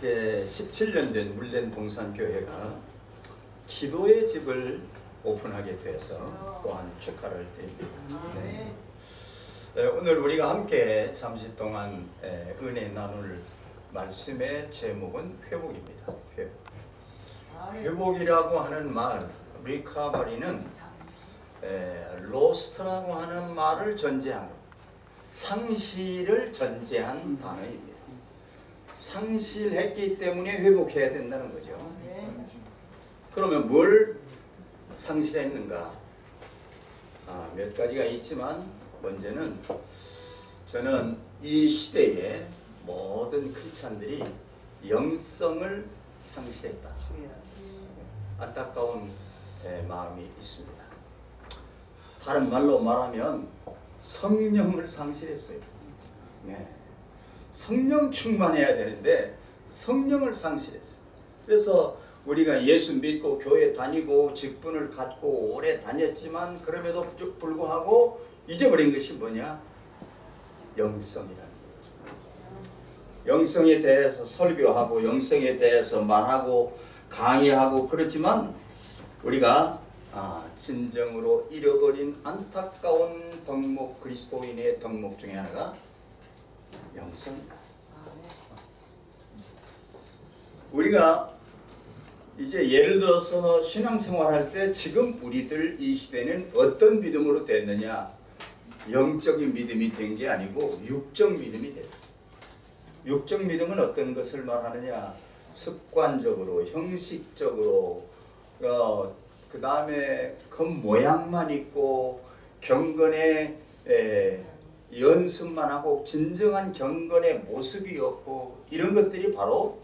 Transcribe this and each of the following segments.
이제 17년 된 물랜 동산교회가 기도의 집을 오픈하게 돼서 또한 축하를 드립니다. 네. 네, 오늘 우리가 함께 잠시 동안 에, 은혜 나눌 말씀의 제목은 회복입니다. 회복. 회복이라고 하는 말, 리카버리는 에, 로스트라고 하는 말을 전제한 상실을 전제한 단어입니다. 상실했기 때문에 회복해야 된다는 거죠. 그러면 뭘 상실했는가? 아, 몇 가지가 있지만 먼저는 저는 이 시대에 모든 크리스찬들이 영성을 상실했다. 안타까운 에, 마음이 있습니다. 다른 말로 말하면 성령을 상실했어요. 네. 성령 충만해야 되는데 성령을 상실했어요. 그래서 우리가 예수 믿고 교회 다니고 직분을 갖고 오래 다녔지만 그럼에도 불구하고 잊어버린 것이 뭐냐? 영성이라는. 영성에 대해서 설교하고 영성에 대해서 말하고 강의하고 그렇지만 우리가 아, 진정으로 잃어버린 안타까운 덕목 그리스도인의 덕목 중에 하나가 영성이다. 우리가 이제 예를 들어서 신앙생활 할 때 지금 우리들 이 시대는 어떤 믿음으로 됐느냐? 영적인 믿음이 된 게 아니고 육적 믿음이 됐어. 육적 믿음은 어떤 것을 말하느냐? 습관적으로 형식적으로 어, 그 다음에 겉모양만 있고 경건의 에, 연습만 하고 진정한 경건의 모습이 없고 이런 것들이 바로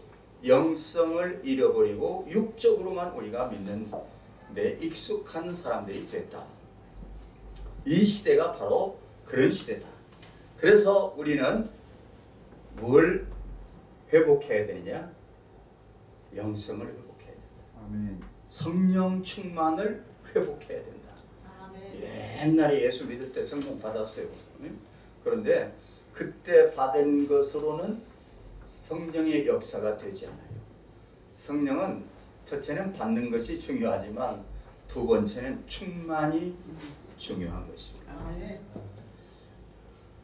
영성을 잃어버리고 육적으로만 우리가 믿는 데 익숙한 사람들이 됐다. 이 시대가 바로 그런 시대다. 그래서 우리는 뭘 회복해야 되느냐? 영성을 회복해야 된다. 아멘. 성령 충만을 회복해야 된다. 옛날에 예수 믿을 때 성령 받았어요. 그런데 그때 받은 것으로는 성령의 역사가 되지 않아요. 성령은 첫째는 받는 것이 중요하지만 두 번째는 충만이 중요한 것입니다.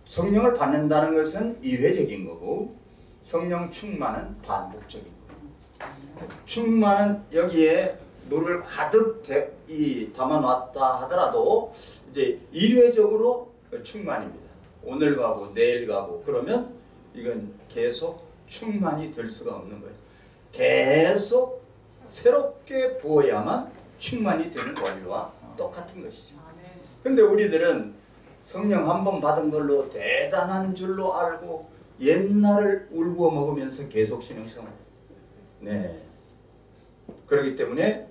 성령을 받는다는 것은 이회적인 거고 성령 충만은 반복적인 거예요. 충만은 여기에 물을 가득 대, 이, 담아놨다 하더라도 이제 일회적으로 충만입니다. 오늘 가고 내일 가고 그러면 이건 계속 충만이 될 수가 없는 거예요. 계속 새롭게 부어야만 충만이 되는 원리와 똑같은 것이죠. 근데 우리들은 성령 한 번 받은 걸로 대단한 줄로 알고 옛날을 울고 먹으면서 계속 신앙생활. 네. 그렇기 때문에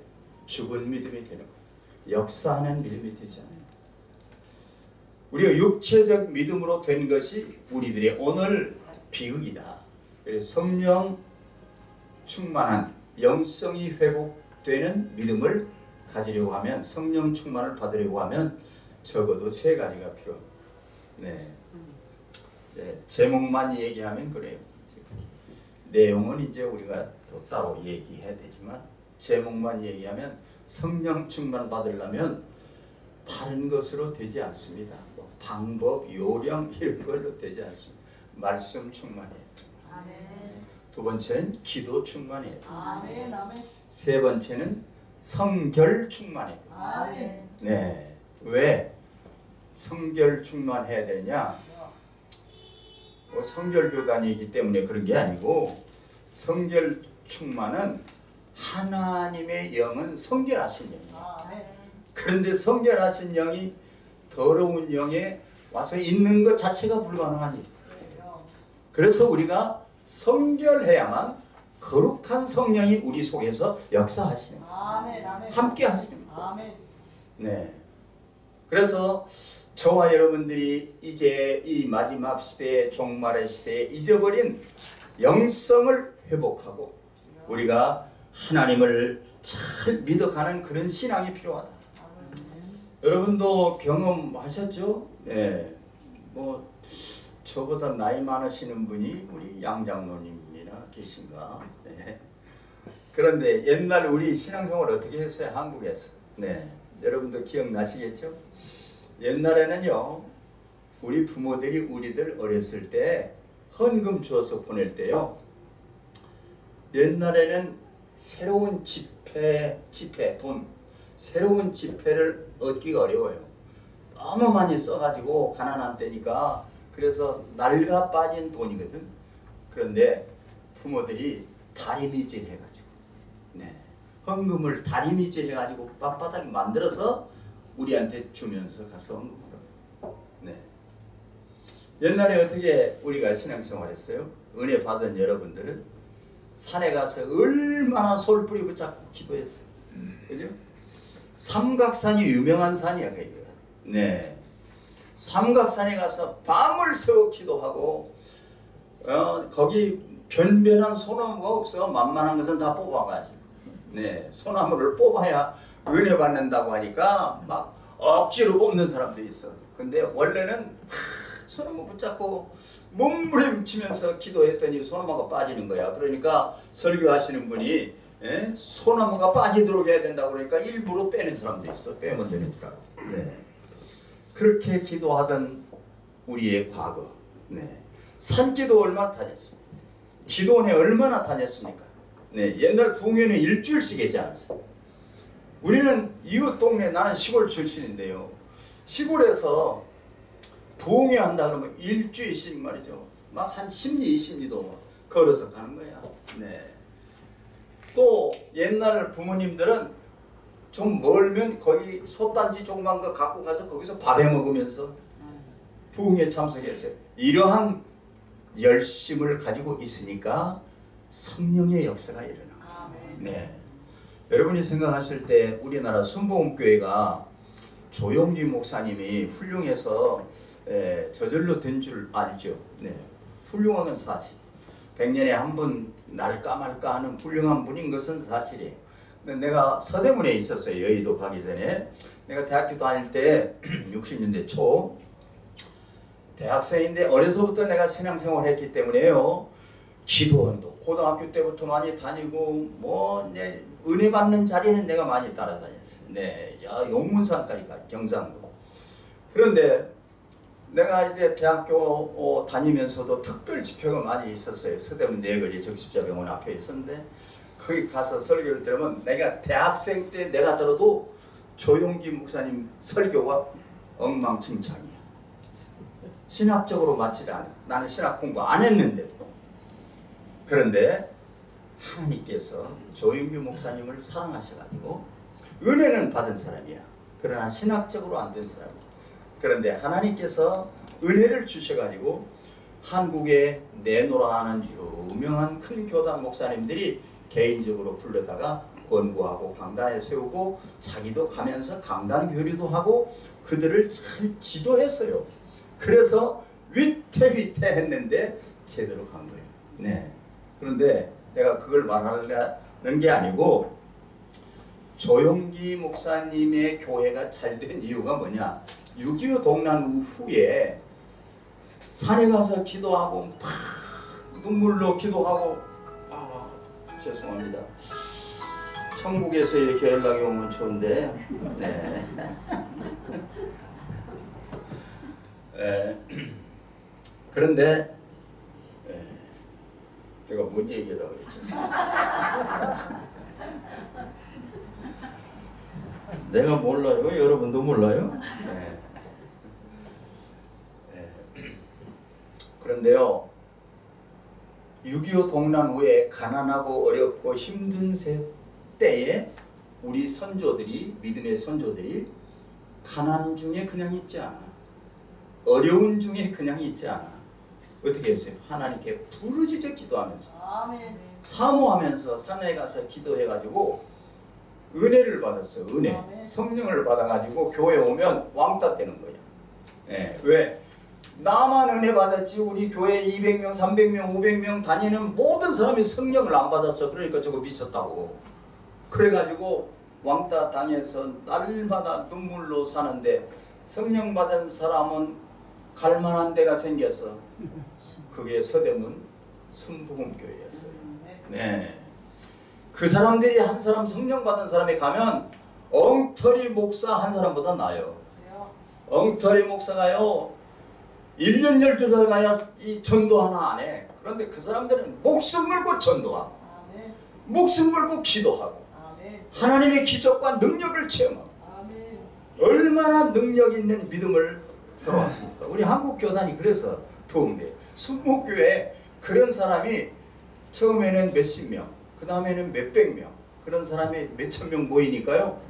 죽은 믿음이 되는 거예요. 역사하는 믿음이 되지 않아요. 우리가 육체적 믿음으로 된 것이 우리들의 오늘 비극이다. 그래서 성령 충만한 영성이 회복되는 믿음을 가지려고 하면 성령 충만을 받으려고 하면 적어도 세 가지가 필요합니다. 네. 네. 제목만 얘기하면 그래요. 내용은 이제 우리가 또 따로 얘기해야 되지만 제목만 얘기하면 성령 충만 받으려면 다른 것으로 되지 않습니다. 뭐 방법, 요령 이런 걸로 되지 않습니다. 말씀 충만이에요. 두 번째는 기도 충만이에요. 아멘. 세 번째는 성결 충만이에요. 아멘. 네. 왜 성결 충만해야 되냐? 뭐 성결 교단이기 때문에 그런 게 아니고 성결 충만은 하나님의 영은 성결하신 영이에요. 아멘. 그런데 성결하신 영이 더러운 영에 와서 있는 것 자체가 불가능한 일. 그래서 우리가 성결해야만 거룩한 성령이 우리 속에서 역사하시는 거예요. 함께 하시는 거예요. 네. 그래서 저와 여러분들이 이제 이 마지막 시대의 종말의 시대에 잊어버린 영성을 회복하고 우리가 하나님을 잘 믿어가는 그런 신앙이 필요하다. 여러분도 경험하셨죠? 네. 뭐 저보다 나이 많으시는 분이 우리 양 장로님이나 계신가? 네. 그런데 옛날 우리 신앙생활 어떻게 했어요? 한국에서. 네. 여러분도 기억나시겠죠? 옛날에는요. 우리 부모들이 우리들 어렸을 때 헌금 주어서 보낼 때요. 옛날에는 새로운 지폐, 지폐, 돈, 새로운 지폐를 얻기가 어려워요. 너무 많이 써가지고 가난한 때니까 그래서 낡아 빠진 돈이거든. 그런데 부모들이 다리미질 해가지고, 네, 헌금을 다리미질 해가지고 빳빳하게 만들어서 우리한테 주면서 가서 헌금을 합니다. 네. 옛날에 어떻게 우리가 신앙생활 했어요? 은혜 받은 여러분들은 산에 가서 얼마나 솔 뿌리 붙잡고 기도했어요. 그죠? 삼각산이 유명한 산이야, 거기가. 네. 삼각산에 가서 밤을 새워 기도하고, 어, 거기 변변한 소나무가 없어. 만만한 것은 다 뽑아가지고. 네. 소나무를 뽑아야 은혜 받는다고 하니까 막 억지로 뽑는 사람도 있어. 근데 원래는 막 소나무 붙잡고 몸부림치면서 기도했더니 소나무가 빠지는 거야. 그러니까 설교하시는 분이 예? 소나무가 빠지도록 해야 된다고 그러니까 일부러 빼는 사람도 있어. 빼면 알고. 네. 그렇게 기도하던 우리의 과거. 네. 산기도 얼마 다녔습니까? 기도원에 얼마나 다녔습니까? 네. 옛날 부흥회는 일주일씩 했지 않았어요. 우리는 이웃 동네 나는 시골 출신인데요. 시골에서 부흥회 한다 그러면 일주일씩 말이죠. 막 한 10리, 20리도 막 걸어서 가는 거야. 네. 또 옛날 부모님들은 좀 멀면 거기 솥단지 조그만 거 갖고 가서 거기서 밥해 먹으면서 부흥에 참석했어요. 이러한 열심을 가지고 있으니까 성령의 역사가 일어나요. 아멘. 네. 여러분이 생각하실 때 우리나라 순복음교회가 조용기 목사님이 훌륭해서 에, 저절로 된 줄 알죠. 네. 훌륭한 건 사실. 백년에 한 번 날까 말까 하는 훌륭한 분인 것은 사실이에요. 내가 서대문에 있었어요. 여의도 가기 전에. 내가 대학교 다닐 때 60년대 초 대학생인데 어려서부터 내가 신앙생활을 했기 때문에요. 기도원도 고등학교 때부터 많이 다니고 뭐 이제 은혜 받는 자리는 내가 많이 따라다녔어요. 네, 야 용문산까지 가 경상도. 그런데 내가 이제 대학교 어, 다니면서도 특별 집회가 많이 있었어요. 서대문 내거리 적십자병원 앞에 있었는데 거기 가서 설교를 들으면 내가 대학생 때 내가 들어도 조용기 목사님 설교가 엉망진창이야. 신학적으로 맞지 않아. 나는 신학 공부 안 했는데도. 그런데 하나님께서 조윤규 목사님을 사랑하셔가지고 은혜는 받은 사람이야. 그러나 신학적으로 안 된 사람이야. 그런데 하나님께서 은혜를 주셔가지고 한국에 내노라 하는 유명한 큰 교단 목사님들이 개인적으로 불러다가 권고하고 강단에 세우고 자기도 가면서 강단 교류도 하고 그들을 잘 지도했어요. 그래서 위태위태했는데 제대로 간 거예요. 네. 그런데 내가 그걸 말하려는 게 아니고 조용기 목사님의 교회가 잘 된 이유가 뭐냐? 6.25 동란 후에 산에 가서 기도하고 막 눈물로 기도하고 아 죄송합니다. 천국에서 이렇게 연락이 오면 좋은데 네. 에, 그런데 에, 제가 뭔 얘기하다 그랬죠? 내가 몰라요. 여러분도 몰라요. 네. 네. 그런데요. 6.25 동란 후에 가난하고 어렵고 힘든 세 때에 우리 선조들이 믿음의 선조들이 가난 중에 그냥 있지 않아. 어려운 중에 그냥 있지 않아. 어떻게 했어요? 하나님께 부르짖어 기도하면서 아멘. 사모하면서 산에 가서 기도해가지고 은혜를 받았어요. 은혜. 아멘. 성령을 받아가지고 교회 오면 왕따 되는 거야. 예, 왜? 나만 은혜 받았지 우리 교회 200명, 300명, 500명 다니는 모든 사람이 성령을 안 받았어. 그러니까 저거 미쳤다고. 그래가지고 왕따 당해서 날마다 눈물로 사는데 성령 받은 사람은 갈만한 데가 생겼어. 그게 서대문 순복음교회였어요. 네. 그 사람들이 한 사람 성령 받은 사람이 가면 엉터리 목사 한 사람보다 나아요. 엉터리 목사가요. 1년 12달 가야 이 전도 하나 안 해. 그런데 그 사람들은 목숨 걸고 전도하고 아멘. 목숨 걸고 기도하고 아멘. 하나님의 기적과 능력을 체험하고 아멘. 얼마나 능력 있는 믿음을 살아왔습니까? 우리 한국 교단이 그래서 부흥돼. 순목교회 그런 사람이 처음에는 몇십 명, 그 다음에는 몇백 명, 그런 사람이 몇천 명 모이니까요.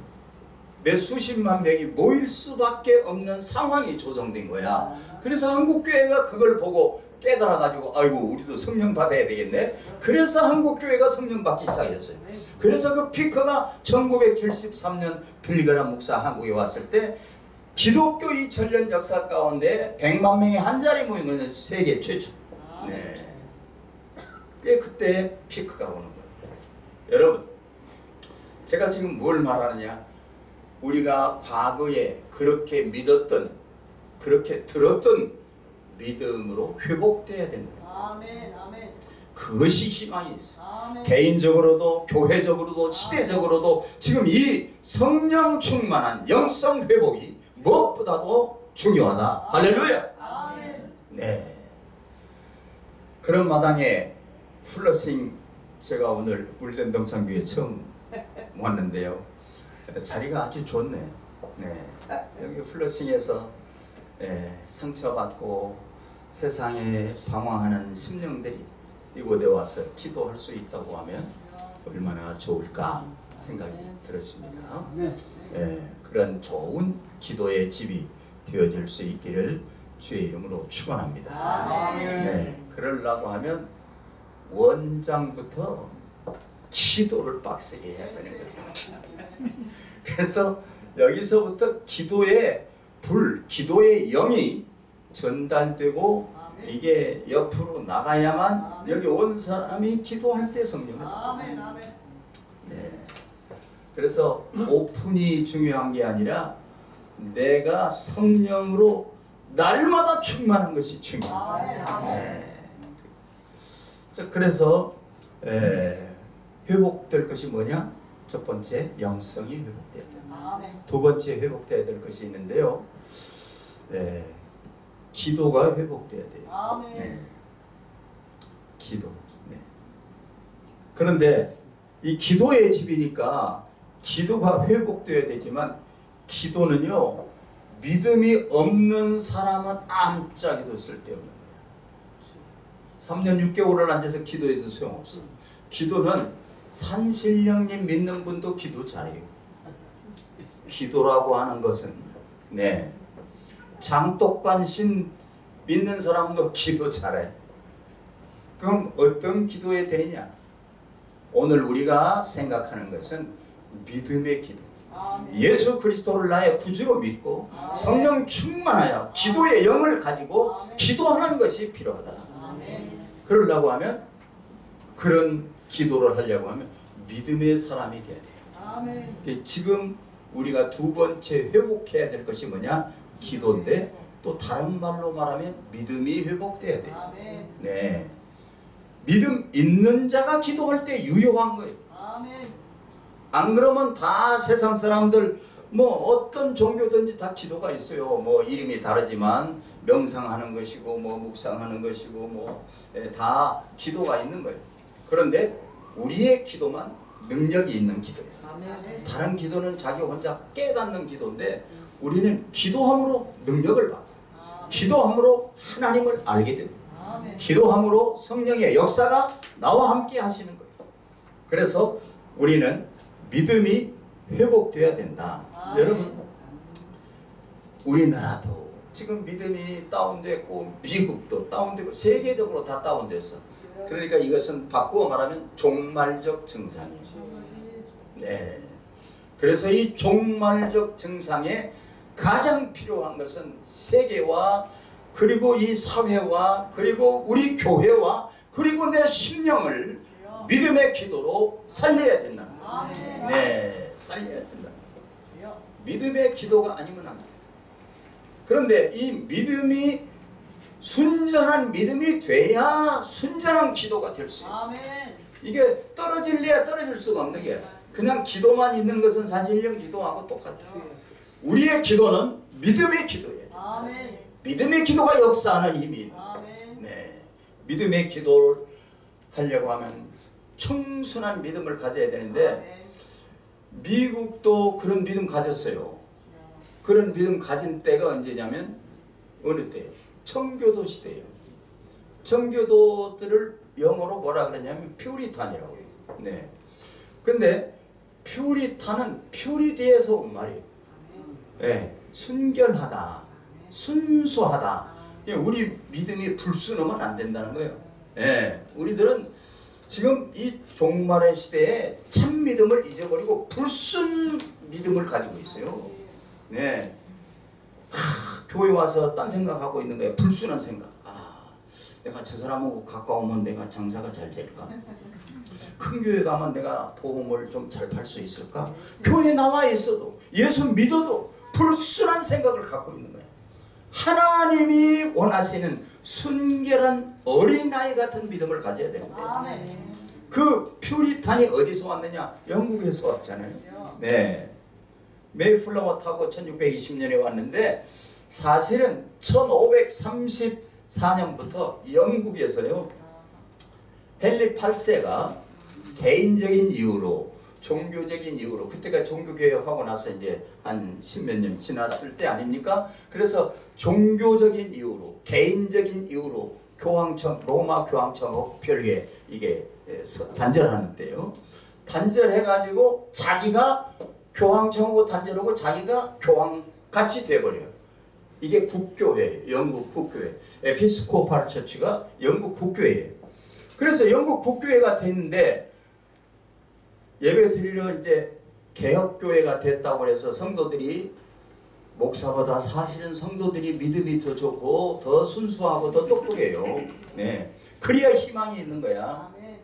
몇 수십만 명이 모일 수밖에 없는 상황이 조성된 거야. 그래서 한국교회가 그걸 보고 깨달아가지고 아이고 우리도 성령 받아야 되겠네. 그래서 한국교회가 성령 받기 시작했어요. 그래서 그 피크가 1973년 빌리그람 목사 한국에 왔을 때 기독교 2000년 역사 가운데 100만 명이 한 자리 모인 것은 세계 최초. 네. 그게 그때 피크가 오는 거예요. 여러분, 제가 지금 뭘 말하느냐? 우리가 과거에 그렇게 믿었던, 그렇게 들었던 믿음으로 회복돼야 된다. 아멘. 아멘. 그것이 희망이 있어. 아멘. 개인적으로도 교회적으로도 시대적으로도 지금 이 성령 충만한 영성 회복이 무엇보다도 중요하다. 할렐루야. 아멘. 네. 그런 마당에 플러싱 제가 오늘 울덴 동창교회 처음 왔는데요. 자리가 아주 좋네. 네. 여기 플러싱에서 예, 상처받고 세상에 방황하는 심령들이 이곳에 와서 기도할 수 있다고 하면 얼마나 좋을까 생각이 들었습니다. 네. 예, 그런 좋은 기도의 집이 되어질 수 있기를 주의 이름으로 축원합니다. 아멘. 네, 그러려고 하면 원장부터 기도를 빡세게 해야 되는 거예요. 그래서 여기서부터 기도의 불, 기도의 영이 전달되고. 이게 옆으로 나가야만. 여기 온 사람이 기도할 때 성령을. 아멘. 네. 그래서 오픈이 중요한 게 아니라 내가 성령으로 날마다 충만한 것이 중요합니다. 네. 자, 그래서 에, 회복될 것이 뭐냐? 첫 번째 영성이 회복돼야. 두 번째 회복돼야 될 것이 있는데요. 에, 기도가 회복돼야 돼요. 아멘. 네. 기도. 네. 그런데 이 기도의 집이니까 기도가 회복되어야 되지만 기도는요 믿음이 없는 사람은 아무짝에도 쓸데없는 거예요. 3년 6개월을 앉아서 기도해도 소용없어. 기도는 산신령님 믿는 분도 기도 잘해요. 기도라고 하는 것은 네 장독관 신 믿는 사람도 기도 잘해. 그럼 어떤 기도에 되느냐? 오늘 우리가 생각하는 것은 믿음의 기도. 아멘. 예수 그리스도를 나의 구주로 믿고 성령 충만하여 기도의 영을 가지고 기도하는 것이 필요하다. 그러려고 하면 그런 기도를 하려고 하면 믿음의 사람이 돼야 돼요. 그 지금 우리가 두 번째 회복해야 될 것이 뭐냐? 기도인데 또 다른 말로 말하면 믿음이 회복돼야 돼요. 아멘. 네. 믿음 있는 자가 기도할 때 유효한 거예요. 아멘. 안 그러면 다 세상 사람들 뭐 어떤 종교든지 다 기도가 있어요. 뭐 이름이 다르지만 명상하는 것이고 뭐 묵상하는 것이고 뭐 다 기도가 있는 거예요. 그런데 우리의 기도만 능력이 있는 기도예요. 다른 기도는 자기 혼자 깨닫는 기도인데 우리는 기도함으로 능력을 받고 기도함으로 하나님을 알게. 아멘. 기도함으로 성령의 역사가 나와 함께 하시는 거예요. 그래서 우리는 믿음이 회복돼야 된다. 아멘. 여러분, 우리나라도 지금 믿음이 다운됐고 미국도 다운되고 세계적으로 다 다운됐어. 그러니까 이것은 바꾸어 말하면 종말적 증상이에요. 네. 그래서 이 종말적 증상에 가장 필요한 것은 세계와 그리고 이 사회와 그리고 우리 교회와 그리고 내 심령을 믿음의 기도로 살려야 된다. 아멘. 네, 살려야 된다. 믿음의 기도가 아니면 안 돼. 그런데 이 믿음이 순전한 믿음이 돼야 순전한 기도가 될 수 있어. 이게 떨어질래야 떨어질 수가 없는 게 그냥 기도만 있는 것은 사실령 기도하고 똑같죠. 우리의 기도는 믿음의 기도예요. 아멘. 믿음의 기도가 역사하는 힘이 아멘. 네. 믿음의 기도를 하려고 하면 청순한 믿음을 가져야 되는데 아멘. 미국도 그런 믿음 가졌어요. 그런 믿음 가진 때가 언제냐면 어느 때예요? 청교도 시대예요. 청교도들을 영어로 뭐라 그러냐면 퓨리탄이라고 해요. 네. 근데 퓨리탄은 퓨리디에서 온 말이에요. 예, 순결하다, 순수하다. 예, 우리 믿음이 불순하면 안 된다는 거예요. 예, 우리들은 지금 이 종말의 시대에 참 믿음을 잊어버리고 불순 믿음을 가지고 있어요. 네. 하, 교회 와서 딴 생각하고 있는 거예요. 불순한 생각. 아, 내가 저 사람하고 가까우면 내가 장사가 잘 될까? 큰 교회 가면 내가 보험을 좀 잘 팔 수 있을까? 교회 나와 있어도 예수 믿어도 불순한 생각을 갖고 있는 거예요. 하나님이 원하시는 순결한 어린아이 같은 믿음을 가져야 되는데 아멘. 그 퓨리탄이 어디서 왔느냐? 영국에서 왔잖아요. 네. 메이플라워 타고 1620년에 왔는데 사실은 1534년부터 영국에서요. 헨리 8세가 개인적인 이유로 종교적인 이유로 그때가 종교개혁하고 나서 이제 한 십몇 년 지났을 때 아닙니까? 그래서 종교적인 이유로 개인적인 이유로 교황청 로마 교황청하고 별개 이게 에, 서- 단절하는 데요. 단절해가지고 자기가 교황청하고 단절하고 자기가 교황 같이 돼버려요. 이게 국교회, 영국 국교회, 에피스코팔 처치가 영국 국교회예요. 그래서 영국 국교회가 됐는데 예배 드리러 이제 개혁교회가 됐다고 해서 성도들이 목사보다 사실은 성도들이 믿음이 더 좋고 더 순수하고 더 똑똑해요. 네. 그래야 희망이 있는 거야. 아멘.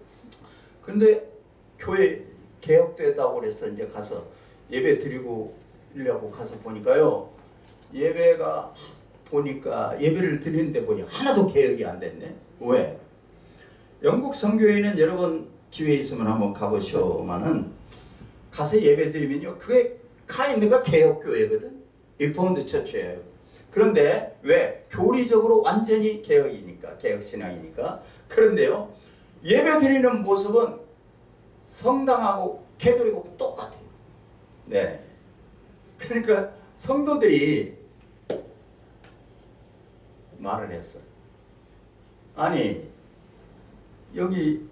근데 교회 개혁되다고 그래서 이제 가서 예배 드리고 이려고 가서 보니까요. 예배가 보니까 예배를 드리는데 보니 하나도 개혁이 안 됐네. 왜? 영국 성공회는 여러분 기회 있으면 한번 가보셔만은 가서 예배 드리면요. 그게 kind of 개혁교회거든. 리포드 처치예요. 그런데 왜? 교리적으로 완전히 개혁이니까 개혁신앙이니까 그런데요. 예배 드리는 모습은 성당하고 개돌이고 똑같아요. 네. 그러니까 성도들이 말을 했어요. 아니 여기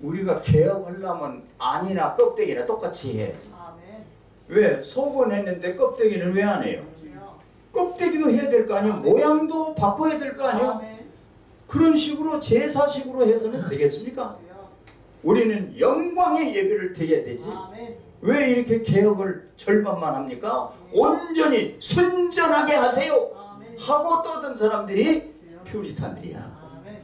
우리가 개혁하려면 안이나 껍데기나 똑같이 해. 아멘. 왜? 속은 했는데 껍데기는 왜 안 해요? 주여. 껍데기도 해야 될 거 아니에요? 모양도 바꿔야 될 거 아니에요? 아멘. 그런 식으로 제사식으로 해서는 되겠습니까? 주여. 우리는 영광의 예배를 드려야 되지. 왜 이렇게 개혁을 절반만 합니까? 온전히 순전하게 하세요. 하고 떠든 사람들이. 퓨리탄들이야. 아멘.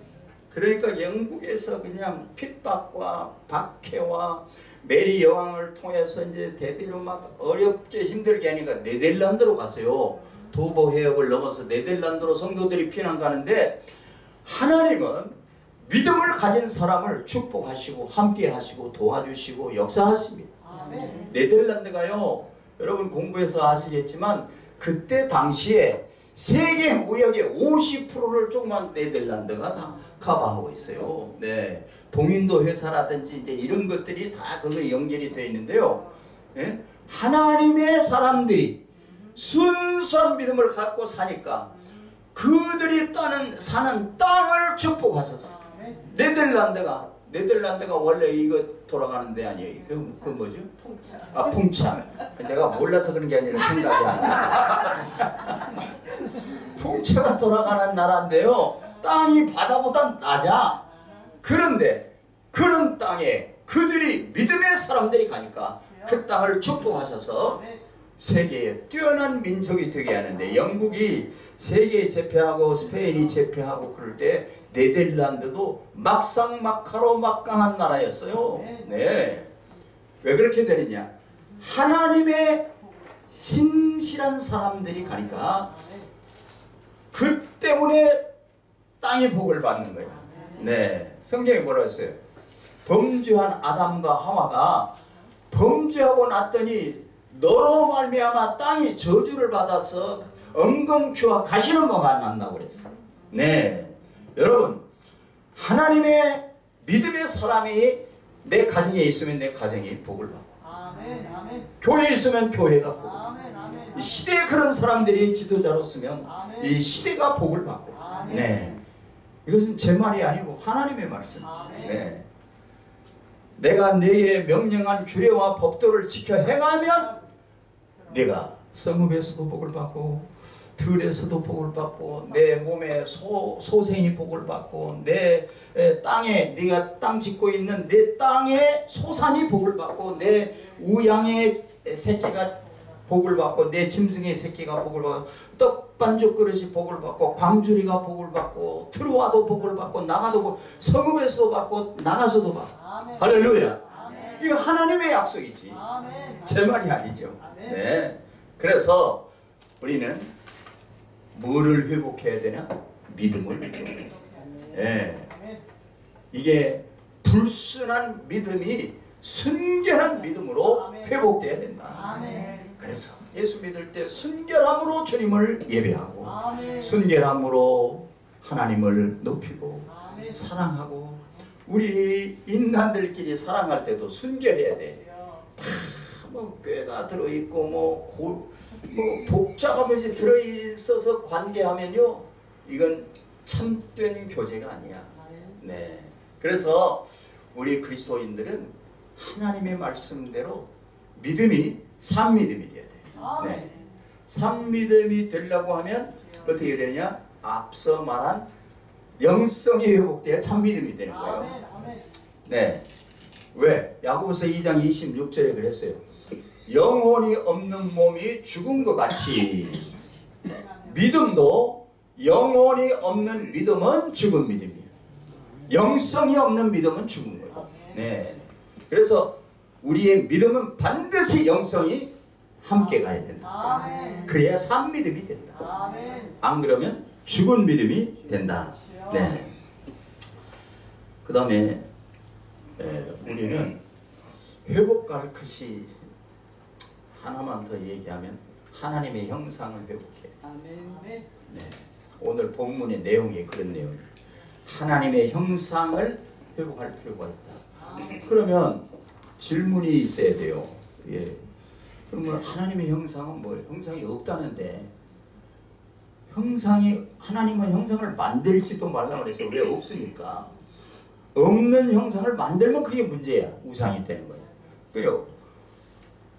그러니까 영국에서 그냥 핍박과 박해와 메리 여왕을 통해서 이제 대대로 막 어렵게 힘들게 하니까 네덜란드로 갔어요. 도보 해협을 넘어서 네덜란드로 성도들이 피난 가는데 하나님은 믿음을 가진 사람을 축복하시고 함께 하시고 도와주시고 역사하십니다. 아멘. 네덜란드가요. 여러분 공부해서 아시겠지만 그때 당시에 세계 무역의 50%를 조그만 네덜란드가 다 커버하고 있어요. 네. 동인도 회사라든지 이제 이런 것들이 다 그거 연결이 되어 있는데요. 예? 하나님의 사람들이 순수한 믿음을 갖고 사니까 그들이 따는 사는 땅을 축복하셨어. 아멘. 네덜란드가 네덜란드가 원래 이거 돌아가는 데 아니에요. 그, 그 뭐죠? 통짜. 아 풍차. 내가 몰라서 그런 게 아니라 생각이 안 나서. 풍차가 돌아가는 나라인데요. 땅이 바다보다 낮아. 그런데 그런 땅에 그들이 믿음의 사람들이 가니까 그 땅을 축복하셔서 아멘. 세계에 뛰어난 민족이 되게 하는데 영국이 세계에 제패하고 스페인이 제패하고 그럴 때 네덜란드도 막상막하로 막강한 나라였어요. 네. 왜 그렇게 되느냐? 하나님의 신실한 사람들이 가니까. 그 때문에 땅의 복을 받는 거예요. 네. 성경에 뭐라 했어요? 범죄한 아담과 하와가 범죄하고 났더니 너로 말미암아 땅이 저주를 받아서 엉겅퀴와 가시는모가 난다고 그랬어. 네, 여러분 하나님의 믿음의 사람이 내 가정에 있으면 내 가정이 복을 받고 아멘. 아멘. 교회에 있으면 교회가 복을 받고 아멘. 아멘. 이 시대에 그런 사람들이 지도자로 쓰면 아멘. 이 시대가 복을 받고 아멘. 네 이것은 제 말이 아니고 하나님의 말씀 아멘. 네 내가 내게 명령한 규례와 법도를 지켜 행하면 내가 성읍에서도 복을 받고 들에서도 복을 받고 내 몸에 소, 소생이 복을 받고 내 에, 땅에 네가 땅 짓고 있는 내 땅에 소산이 복을 받고 내 우양의 새끼가 복을 받고 내 짐승의 새끼가 복을 받고 떡반죽 그릇이 복을 받고 광주리가 복을 받고 들어와도 복을 받고 나가도 복 성읍에서도 받고 나가서도 받고 아멘. 할렐루야 아멘. 이거 하나님의 약속이지 아멘. 제 말이 아니죠. 네. 그래서 우리는 뭐를 회복해야 되냐? 믿음을. 예. 이게 불순한 믿음이 순결한 믿음으로. 회복돼야 된다. 그래서 예수 믿을 때 순결함으로 주님을 예배하고. 순결함으로 하나님을 높이고. 사랑하고 우리 인간들끼리 사랑할 때도 순결해야 돼. 뭐 꾀가 들어있고 뭐, 고, 뭐 복잡한 것이 들어있어서 관계하면요 이건 참된 교제가 아니야. 네. 그래서 우리 그리스도인들은 하나님의 말씀대로 믿음이 산 믿음이 돼야 돼. 아멘. 네. 산 믿음이 되려고 하면 어떻게 되느냐? 앞서 말한 영성이 회복돼야 참 믿음이 되는 거예요. 아멘. 아멘. 네. 왜? 야고보서 2장 26절에 그랬어요. 영혼이 없는 몸이 죽은 것 같이 믿음도 영혼이 없는 믿음은 죽은 믿음이에요. 영성이 없는 믿음은 죽은 거예요. 네. 그래서 우리의 믿음은 반드시 영성이 함께 가야 된다. 그래야 산 믿음이 된다. 안 그러면 죽은 믿음이 된다. 네. 그 다음에 우리는 회복할 것이 하나만 더 얘기하면 하나님의 형상을 회복해. 아멘. 아멘. 네. 오늘 본문의 내용이 그런 내용이에요. 하나님의 형상을 회복할 필요가 있다. 그러면 질문이 있어야 돼요. 예. 그러면 하나님의 형상은 뭐예요? 형상이 없다는데 형상이 하나님은 형상을 만들지도 말라 그래서 왜 없으니까 없는 형상을 만들면 그게 문제야 우상이 되는 거예요. 그요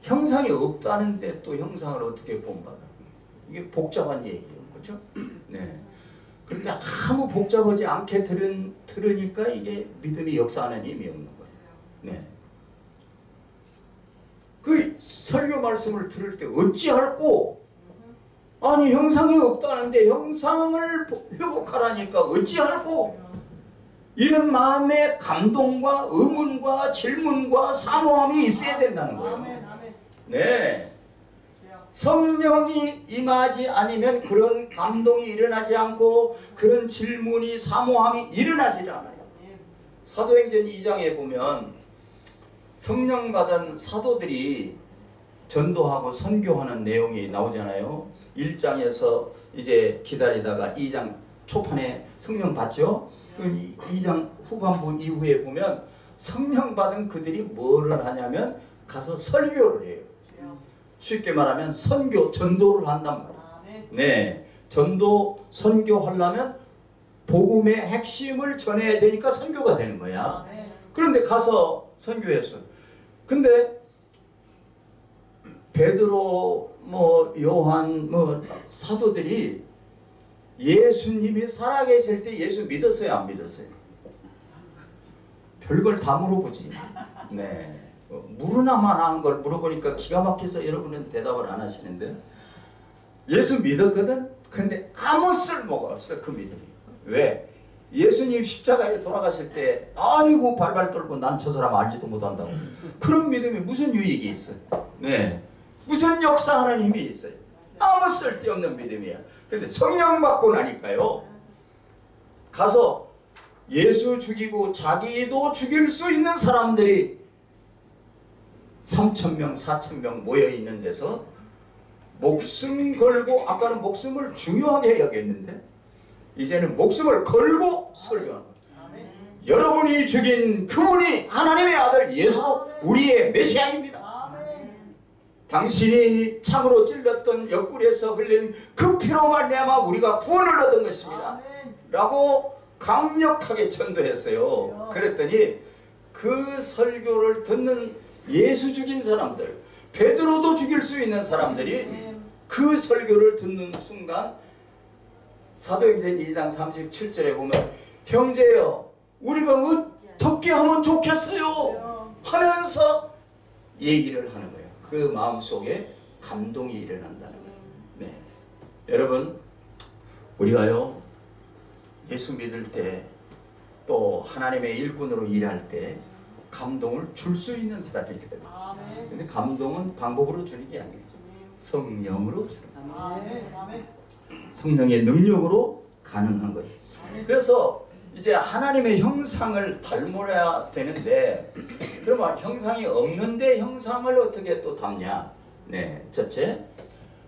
형상이 없다는데 또 형상을 어떻게 본받아? 이게 복잡한 얘기예요, 그렇죠? 네. 그런데 아무 복잡하지 않게 들은 들으니까 이게 믿음이 역사하는 힘이 없는 거예요. 네. 그 설교 말씀을 들을 때 어찌할꼬? 아니 형상이 없다는데 형상을 회복하라니까 어찌할꼬? 이런 마음의 감동과 의문과 질문과 사모함이 있어야 된다는 거예요. 네. 성령이 임하지 않으면 그런 감동이 일어나지 않고 그런 질문이 사모함이 일어나지 않아요. 사도행전 2장에 보면 성령 받은 사도들이 전도하고 선교하는 내용이 나오잖아요. 1장에서 이제 기다리다가 2장 초판에 성령 받죠. 그럼 2장 후반부 이후에 보면 성령 받은 그들이 뭐를 하냐면 가서 설교를 해요. 쉽게 말하면 선교, 전도를 한단 말이에요. 아멘. 네. 전도, 선교하려면 복음의 핵심을 전해야 되니까 선교가 되는 거야. 아멘. 그런데 가서 선교했어. 근데 베드로, 뭐 요한, 뭐 사도들이 예수님이 살아계실 때 예수 믿었어요, 안 믿었어요? 별걸 다 물어보지. 네. 어, 물으나만 한 걸 물어보니까 기가 막혀서 여러분은 대답을 안 하시는데 예수 믿었거든? 근데 아무 쓸모가 없어 그 믿음이. 왜? 예수님 십자가에 돌아가실 때 아이고 발발 떨고 난 저 사람 알지도 못한다고 그런 믿음이 무슨 유익이 있어요? 네. 무슨 역사하는 힘이 있어요? 아무 쓸데없는 믿음이야. 근데 성령 받고 나니까요. 가서 예수 죽이고 자기도 죽일 수 있는 사람들이 3천 명, 4천 명 모여 있는 데서 목숨 걸고 아까는 목숨을 중요하게 여겼는데 이제는 목숨을 걸고 설교하는. 여러분이 죽인 그분이 하나님의 아들 예수 우리의 메시아입니다. 당신이 창으로 찔렸던 옆구리에서 흘린 그 피로 말미암아 우리가 구원을 얻은 것입니다. 라고 강력하게 전도했어요. 그랬더니 그 설교를 듣는 예수 죽인 사람들, 베드로도 죽일 수 있는 사람들이 그 설교를 듣는 순간 사도행전 2장 37절에 보면 형제여 우리가 어떻게 하면 좋겠어요 하면서 얘기를 하는 거예요. 그 마음속에 감동이 일어난다는 거예요. 네. 여러분 우리가요 예수 믿을 때 또 하나님의 일꾼으로 일할 때 감동을 줄 수 있는 사람이거든요. 아멘. 근데 감동은 방법으로 주는 게 아니에요. 성령으로 주는 거예요. 아멘. 아멘. 성령의 능력으로 가능한 거예요. 그래서 이제 하나님의 형상을 닮아야 되는데 그러면 형상이 없는데 형상을 어떻게 또 닮냐? 네, 첫째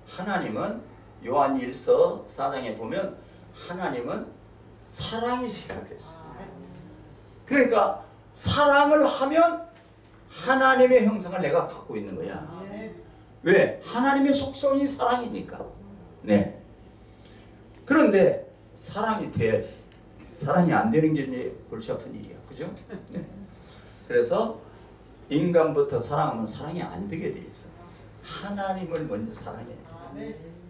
하나님은 요한 1서 4장에 보면 하나님은 사랑이시라고 했어요. 그러니까 사랑을 하면 하나님의 형상을 내가 갖고 있는 거야. 아멘. 왜? 하나님의 속성이 사랑이니까. 네. 그런데 사랑이 돼야지. 사랑이 안 되는 게 이제 골치 아픈 일이야. 그죠? 네. 그래서 인간부터 사랑하면 사랑이 안 되게 돼 있어. 하나님을 먼저 사랑해.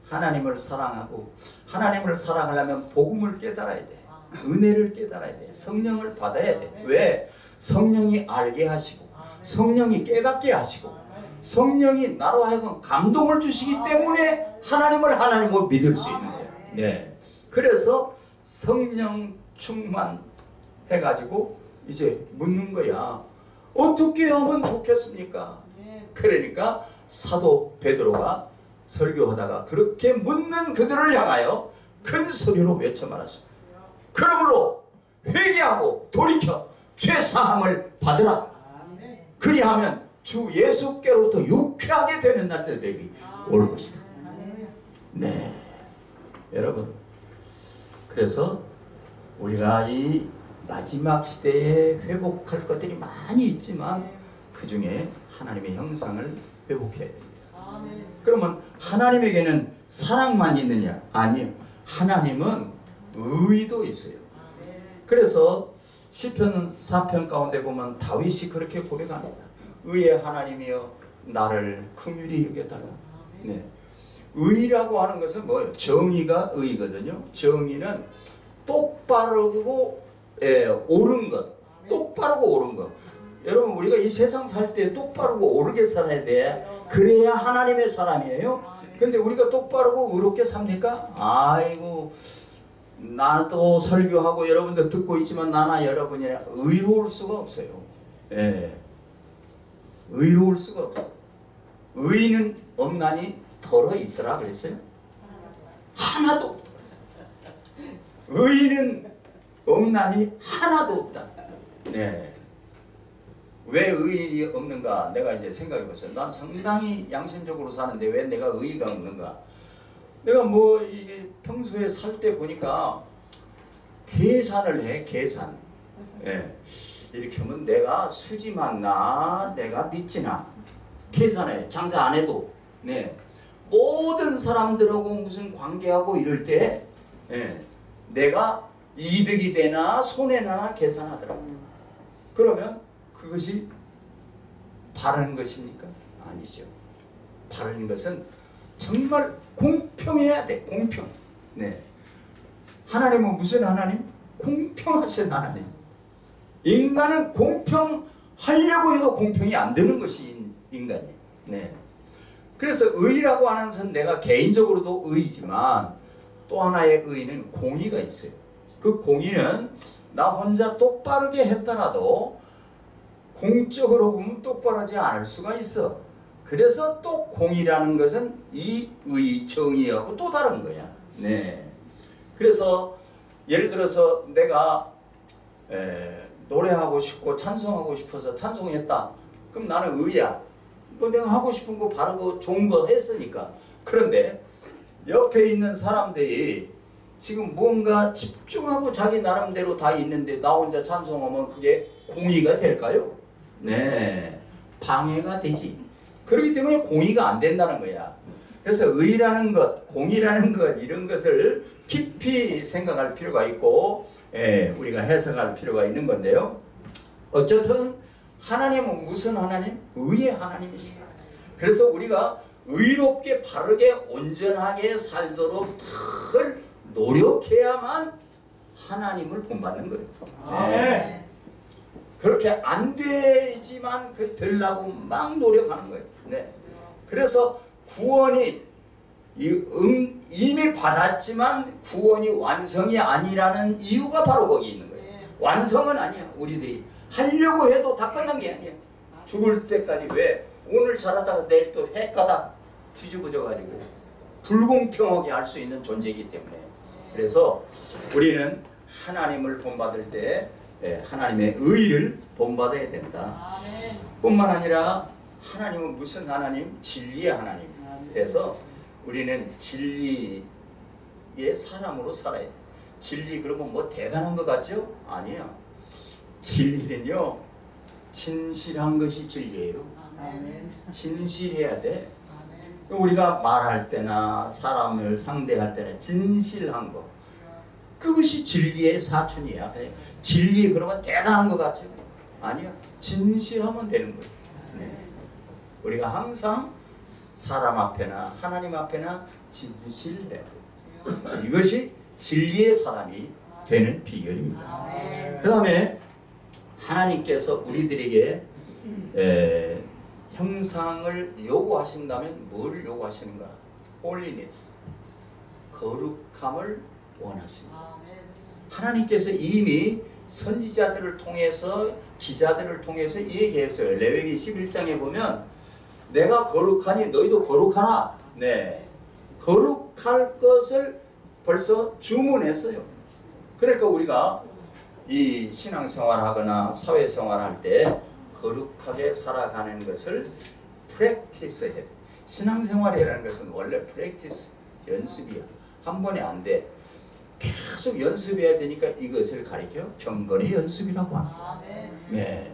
하나님을 사랑하고 하나님을 사랑하려면 복음을 깨달아야 돼. 은혜를 깨달아야 돼. 성령을 받아야 돼. 왜? 성령이 알게 하시고 성령이 깨닫게 하시고 성령이 나로 하여금 감동을 주시기 때문에 하나님을 하나님으로 믿을 수 있는 거예요. 네. 그래서 성령 충만 해가지고 이제 묻는 거야. 어떻게 하면 좋겠습니까? 그러니까 사도 베드로가 설교하다가 그렇게 묻는 그들을 향하여 큰 소리로 외쳐 말았습니다. 그러므로 회개하고 돌이켜 죄 사함을 받으라. 그리하면 주 예수께로부터 유쾌하게 되는 날들이 올 것이다. 네, 여러분. 그래서 우리가 이 마지막 시대에 회복할 것들이 많이 있지만 그 중에 하나님의 형상을 회복해야 됩니다. 그러면 하나님에게는 사랑만 있느냐? 아니요. 하나님은 의도 있어요. 그래서 시편 4편 가운데 보면 다윗이 그렇게 고백합니다. 의의 하나님이여 나를 긍휼히 여겨달라. 네. 의라고 하는 것은 뭐예요? 정의가 의거든요. 정의는 똑바르고 예, 옳은 것. 똑바르고 옳은 것. 여러분 우리가 이 세상 살 때 똑바르고 옳게 살아야 돼. 그래야 하나님의 사람이에요. 근데 우리가 똑바르고 의롭게 삽니까? 아이고 나도 설교하고 여러분들 듣고 있지만 나나 여러분이 의로울 수가 없어요. 예. 의로울 수가 없어. 의는 없나니 덜어 있더라 그랬어요. 하나도 없다 그랬어요. 의는 없나니 하나도 없다. 네. 왜 의인이 없는가? 내가 이제 생각해 봤어요. 난 상당히 양심적으로 사는데 왜 내가 의의가 없는가? 내가 뭐 이게 평소에 살 때 보니까 계산을 해 계산. 예. 이렇게 하면 내가 수지 맞나 내가 믿지나 계산해 장사 안 해도 네 모든 사람들하고 무슨 관계하고 이럴 때 예. 내가 이득이 되나 손해 나나 계산하더라고. 그러면 그것이 바른 것입니까? 아니죠. 바른 것은 정말 공평해야 돼. 공평. 네. 하나님은 무슨 하나님? 공평하신 하나님. 인간은 공평하려고 해도 공평이 안 되는 것이 인- 인간이에요. 네. 그래서 의라고 하는 것은 내가 개인적으로도 의지만 또 하나의 의는 공의가 있어요. 그 공의는 나 혼자 똑바르게 했더라도 공적으로 보면 똑바르지 않을 수가 있어. 그래서 또 공이라는 것은 이 의, 정의하고 또 다른 거야. 네. 그래서 예를 들어서 내가 에, 노래하고 싶고 찬송하고 싶어서 찬송했다. 그럼 나는 의야. 뭐 내가 하고 싶은 거 바르고 좋은 거 했으니까. 그런데 옆에 있는 사람들이 지금 뭔가 집중하고 자기 나름대로 다 있는데 나 혼자 찬송하면 그게 공의가 될까요? 네. 방해가 되지. 그렇기 때문에 공의가 안 된다는 거야. 그래서 의라는 것, 공의라는 것 이런 것을 깊이 생각할 필요가 있고 예, 우리가 해석할 필요가 있는 건데요. 어쨌든 하나님은 무슨 하나님? 의의 하나님이시다. 그래서 우리가 의롭게 바르게 온전하게 살도록 늘 노력해야만 하나님을 본받는 거예요. 네. 그렇게 안 되지만 그 되려고 막 노력하는 거예요. 네. 그래서 구원이 이 음, 이미 받았지만 구원이 완성이 아니라는 이유가 바로 거기 있는 거예요. 완성은 아니야. 우리들이 하려고 해도 다 끝난 게 아니야. 죽을 때까지 왜 오늘 잘하다가 내일 또 해가다 뒤집어져 가지고 불공평하게 할 수 있는 존재이기 때문에 그래서 우리는 하나님을 본받을 때 예, 하나님의 의를 본받아야 된다. 뿐만 아니라 하나님은 무슨 하나님? 진리의 하나님. 그래서 우리는 진리의 사람으로 살아야 돼. 진리 그러면 뭐 대단한 것 같죠? 아니야. 진리는요. 진실한 것이 진리예요. 진실해야 돼. 우리가 말할 때나 사람을 상대할 때나 진실한 거. 그것이 진리의 사춘이야. 진리 그러면 대단한 것 같죠? 아니야. 진실하면 되는 거예요. 네. 우리가 항상 사람 앞에나 하나님 앞에나 진실해야 돼요. 이것이 진리의 사람이 되는 비결입니다. 그 다음에 하나님께서 우리들에게 에, 형상을 요구하신다면 뭘 요구하시는가? holiness, 거룩함을 원하십니다. 하나님께서 이미 선지자들을 통해서 기자들을 통해서 얘기했어요. 레위기 11장에 보면 내가 거룩하니 너희도 거룩하나. 네. 거룩할 것을 벌써 주문했어요. 그러니까 우리가 이 신앙생활 하거나 사회생활 할 때 거룩하게 살아가는 것을 practice 해야 돼. 신앙생활이라는 것은 원래 practice, 연습이야. 한 번에 안 돼. 계속 연습해야 되니까 이것을 가리켜 경건의 연습이라고 합니다. 아멘. 네.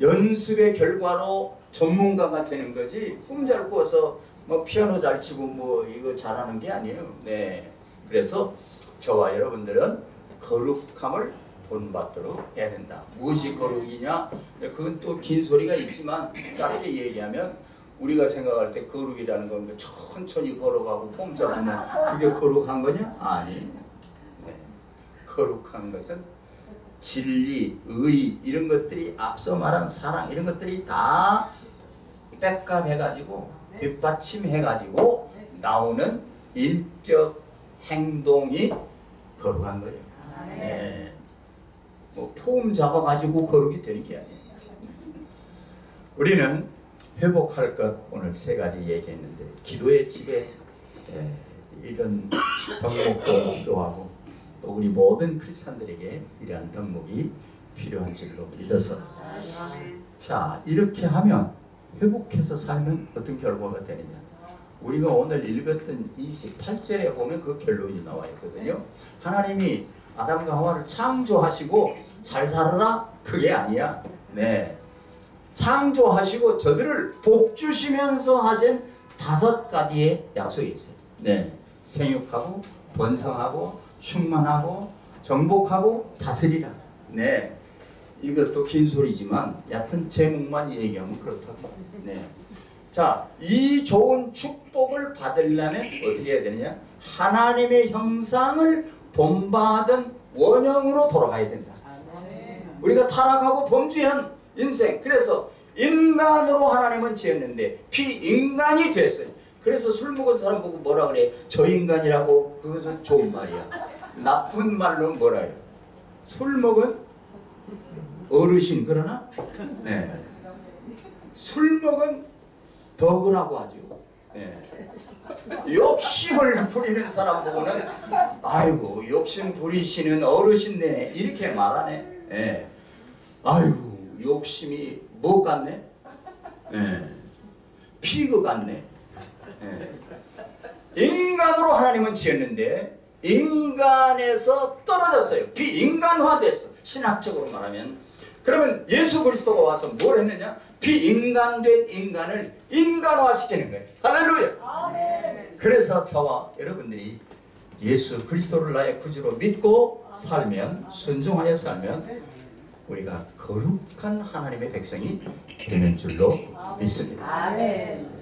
연습의 결과로 전문가가 되는 거지 꿈잘 꾸어서 뭐 피아노 잘 치고 뭐 이거 잘하는 게 아니에요. 네. 그래서 저와 여러분들은 거룩함을 본받도록 해야 된다. 무엇이 거룩이냐? 그건 또 긴 소리가 있지만 짧게 얘기하면 우리가 생각할 때 거룩이라는 건뭐 천천히 걸어가고 폼 잡으면 그게 거룩한 거냐? 아니. 네. 거룩한 것은 진리, 의 이런 것들이 앞서 말한 사랑 이런 것들이 다 백합해가지고 뒷받침해가지고 나오는 인격 행동이 거룩한 거예요. 네. 뭐폼 잡아가지고 거룩이 되는 게 아니에요. 우리는 회복할 것 오늘 세 가지 얘기했는데 기도의 집에 에, 이런 덕목도 필요하고 또 우리 모든 크리스천들에게 이러한 덕목이 필요한 줄로 믿어서 자 이렇게 하면 회복해서 살면 어떤 결과가 되느냐. 우리가 오늘 읽었던 28절에 보면 그 결론이 나와 있거든요. 하나님이 아담과 하와를 창조하시고 잘 살아라? 그게 아니야. 네. 창조하시고 저들을 복 주시면서 하신 다섯 가지의 약속이 있어요. 네. 생육하고 번성하고 충만하고 정복하고 다스리라. 네. 이것도 긴 소리지만 얕은 제목만 얘기하면 그렇다고. 네. 자, 이 좋은 축복을 받으려면 어떻게 해야 되느냐? 하나님의 형상을 본받은 원형으로 돌아가야 된다. 우리가 타락하고 범죄한 인생. 그래서 인간으로 하나님은 지었는데 비인간이 됐어요. 그래서 술 먹은 사람 보고 뭐라 그래? 저 인간이라고 그것은 좋은 말이야. 나쁜 말로 뭐라 해요? 술 먹은 어르신 그러나 네. 술 먹은 덕이라고 하죠. 네. 욕심을 부리는 사람 보고는 아이고 욕심 부리시는 어르신네 이렇게 말하네. 예. 아이고 욕심이 뭐 같네? 예. 피그 같네. 예. 인간으로 하나님은 지었는데 인간에서 떨어졌어요. 비인간화됐어. 신학적으로 말하면. 그러면 예수 그리스도가 와서 뭘 했느냐? 비인간된 인간을 인간화시키는 거예요. 할렐루야. 그래서 저와 여러분들이 예수 그리스도를 나의 구주로 믿고 살면 순종하여 살면 우리가 거룩한 하나님의 백성이 되는 줄로 믿습니다. 아멘.